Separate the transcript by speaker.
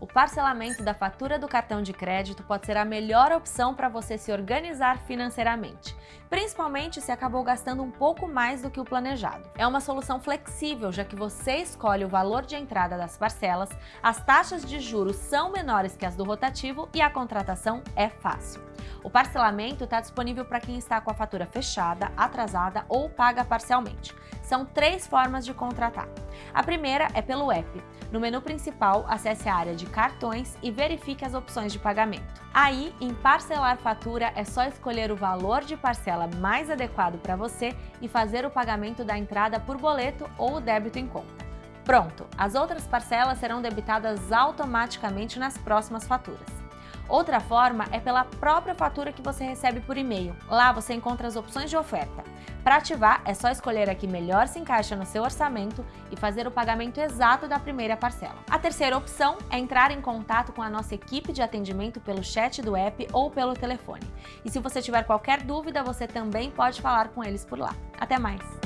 Speaker 1: O parcelamento da fatura do cartão de crédito pode ser a melhor opção para você se organizar financeiramente, principalmente se acabou gastando um pouco mais do que o planejado. É uma solução flexível, já que você escolhe o valor de entrada das parcelas, as taxas de juros são menores que as do rotativo e a contratação é fácil. O parcelamento está disponível para quem está com a fatura fechada, atrasada ou paga parcialmente. São três formas de contratar. A primeira é pelo app. No menu principal, acesse a área de cartões e verifique as opções de pagamento. Aí, em parcelar fatura, é só escolher o valor de parcela mais adequado para você e fazer o pagamento da entrada por boleto ou débito em conta. Pronto, as outras parcelas serão debitadas automaticamente nas próximas faturas. Outra forma é pela própria fatura que você recebe por e-mail. Lá você encontra as opções de oferta. Para ativar, é só escolher a que melhor se encaixa no seu orçamento e fazer o pagamento exato da primeira parcela. A terceira opção é entrar em contato com a nossa equipe de atendimento pelo chat do app ou pelo telefone. E se você tiver qualquer dúvida, você também pode falar com eles por lá. Até mais!